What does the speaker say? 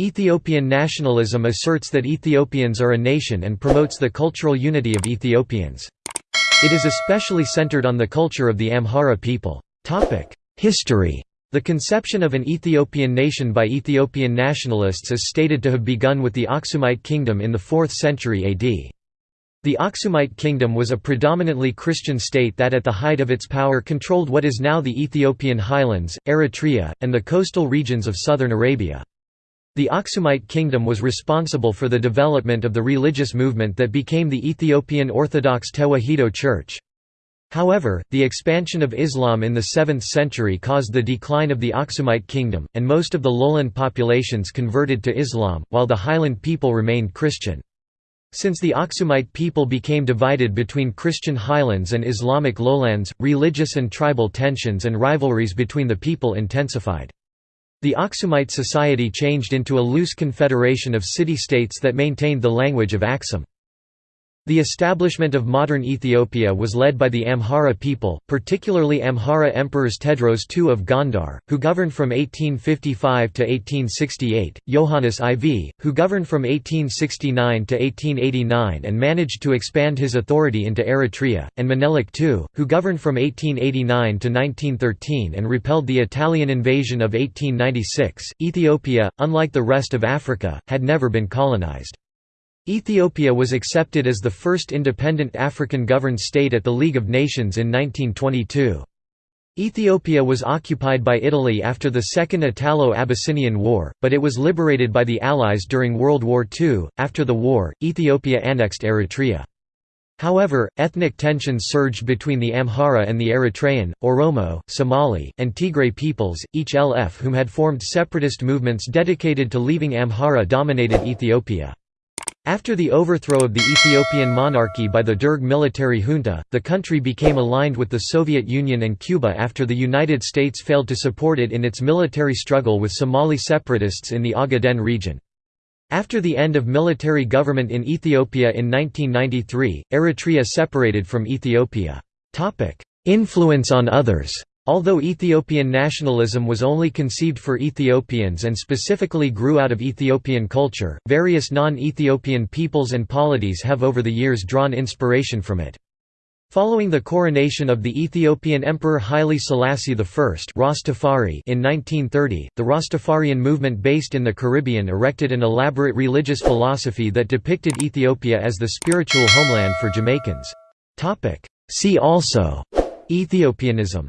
Ethiopian nationalism asserts that Ethiopians are a nation and promotes the cultural unity of Ethiopians. It is especially centered on the culture of the Amhara people. History The conception of an Ethiopian nation by Ethiopian nationalists is stated to have begun with the Aksumite kingdom in the 4th century AD. The Aksumite kingdom was a predominantly Christian state that at the height of its power controlled what is now the Ethiopian highlands, Eritrea, and the coastal regions of southern Arabia. The Aksumite kingdom was responsible for the development of the religious movement that became the Ethiopian Orthodox Tewahedo Church. However, the expansion of Islam in the 7th century caused the decline of the Aksumite kingdom, and most of the lowland populations converted to Islam, while the highland people remained Christian. Since the Aksumite people became divided between Christian highlands and Islamic lowlands, religious and tribal tensions and rivalries between the people intensified. The Aksumite society changed into a loose confederation of city-states that maintained the language of Aksum. The establishment of modern Ethiopia was led by the Amhara people, particularly Amhara emperors Tewodros II of Gondar, who governed from 1855 to 1868, Yohannes IV, who governed from 1869 to 1889 and managed to expand his authority into Eritrea, and Menelik II, who governed from 1889 to 1913 and repelled the Italian invasion of 1896. Ethiopia, unlike the rest of Africa, had never been colonized. Ethiopia was accepted as the first independent African-governed state at the League of Nations in 1922. Ethiopia was occupied by Italy after the Second Italo-Abyssinian War, but it was liberated by the Allies during World War II. After the war, Ethiopia annexed Eritrea. However, ethnic tensions surged between the Amhara and the Eritrean, Oromo, Somali, and Tigray peoples, each LF whom had formed separatist movements dedicated to leaving Amhara-dominated Ethiopia. After the overthrow of the Ethiopian monarchy by the Derg military junta, the country became aligned with the Soviet Union and Cuba after the United States failed to support it in its military struggle with Somali separatists in the Ogaden region. After the end of military government in Ethiopia in 1993, Eritrea separated from Ethiopia. Influence on others Although Ethiopian nationalism was only conceived for Ethiopians and specifically grew out of Ethiopian culture, various non-Ethiopian peoples and polities have over the years drawn inspiration from it. Following the coronation of the Ethiopian Emperor Haile Selassie I Rastafari in 1930, the Rastafarian movement based in the Caribbean erected an elaborate religious philosophy that depicted Ethiopia as the spiritual homeland for Jamaicans. See also Ethiopianism